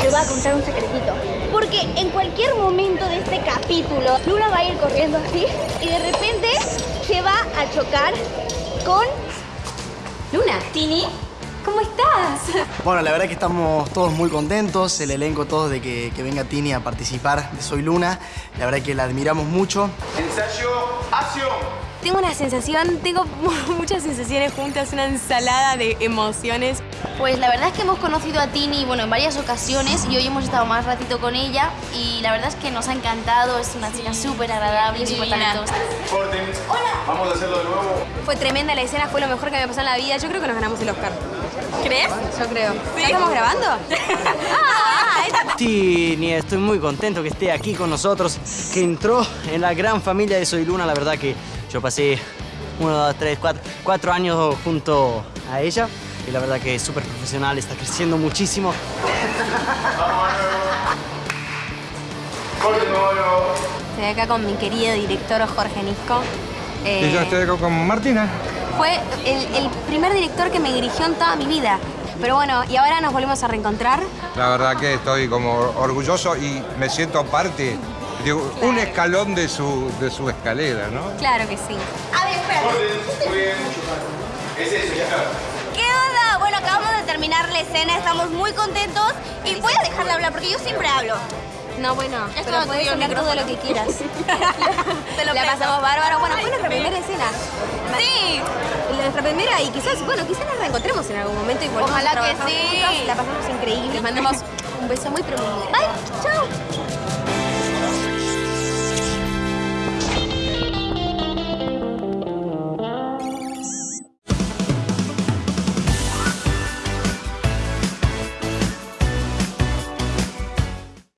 Te voy a contar un secretito. Porque en cualquier momento de este capítulo, Luna va a ir corriendo así y de repente se va a chocar con Luna, Tini, ¿cómo estás? Bueno, la verdad que estamos todos muy contentos, el elenco todos de que, que venga Tini a participar de Soy Luna. La verdad que la admiramos mucho. Ensayo, acción. Tengo una sensación, tengo muchas sensaciones juntas, una ensalada de emociones. Pues la verdad es que hemos conocido a Tini bueno, en varias ocasiones y hoy hemos estado más ratito con ella y la verdad es que nos ha encantado, es una chica súper agradable, súper talentosa. Hola. Vamos a hacerlo de nuevo. Fue tremenda la escena, fue lo mejor que me pasó en la vida. Yo creo que nos ganamos el Oscar. ¿Crees? Yo creo. ¿Ya estamos grabando? ah. Tini, estoy muy contento que esté aquí con nosotros, que entró en la gran familia de Soy Luna. La verdad que yo pasé uno, dos, tres, cuatro, cuatro años junto a ella y la verdad que es súper profesional, está creciendo muchísimo. Estoy acá con mi querido director Jorge Nisco. Eh, Y yo estoy acá con Martina. Fue el, el primer director que me dirigió en toda mi vida. Pero bueno, y ahora nos volvemos a reencontrar. La verdad que estoy como orgulloso y me siento parte de un escalón de su, de su escalera, ¿no? Claro que sí. A ver, espérate. Muy bien. Es eso, ya está. ¿Qué onda? Bueno, acabamos de terminar la escena, estamos muy contentos y voy a dejar de hablar porque yo siempre hablo. No, bueno, Esto pero no puedes hablar todo lo que quieras. Te lo la pasamos bárbaro. Bueno, fue nuestra primera escena. Sí. Nuestra primera y quizás, bueno, quizás nos reencontremos en algún momento y volvamos Ojalá a que trabajar sí. juntas. La pasamos increíble. Les mandamos un beso muy pero muy grande. Bye. Chao.